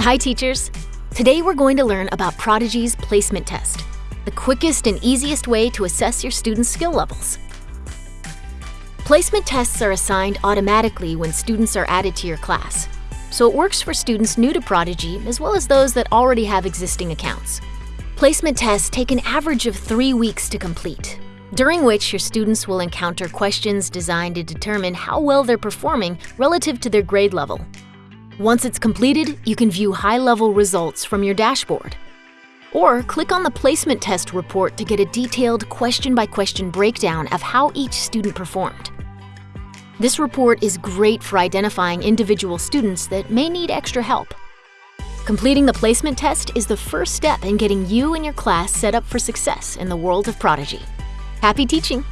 Hi, teachers. Today we're going to learn about Prodigy's placement test, the quickest and easiest way to assess your students' skill levels. Placement tests are assigned automatically when students are added to your class, so it works for students new to Prodigy as well as those that already have existing accounts. Placement tests take an average of three weeks to complete, during which your students will encounter questions designed to determine how well they're performing relative to their grade level. Once it's completed, you can view high-level results from your dashboard. Or click on the placement test report to get a detailed question-by-question breakdown of how each student performed. This report is great for identifying individual students that may need extra help. Completing the placement test is the first step in getting you and your class set up for success in the world of Prodigy. Happy teaching!